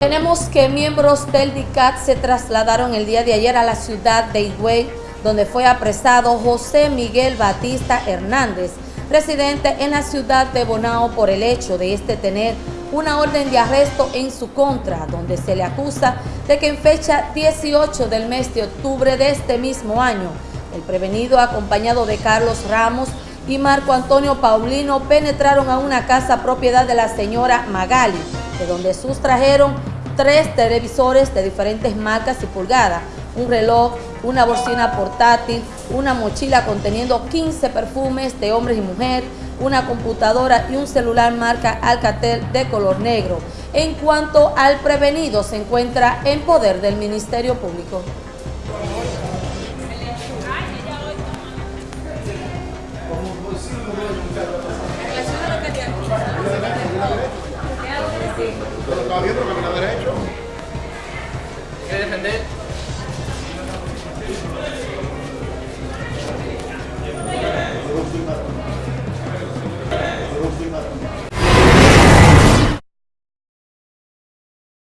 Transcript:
Tenemos que miembros del DICAT se trasladaron el día de ayer a la ciudad de Higüey, donde fue apresado José Miguel Batista Hernández, residente en la ciudad de Bonao por el hecho de este tener una orden de arresto en su contra, donde se le acusa de que en fecha 18 del mes de octubre de este mismo año, el prevenido acompañado de Carlos Ramos y Marco Antonio Paulino penetraron a una casa propiedad de la señora Magali, de donde sustrajeron tres televisores de diferentes marcas y pulgadas, un reloj, una bocina portátil, una mochila conteniendo 15 perfumes de hombres y mujeres, una computadora y un celular marca Alcatel de color negro. En cuanto al prevenido, se encuentra en poder del Ministerio Público. Está bien, pero camina derecho.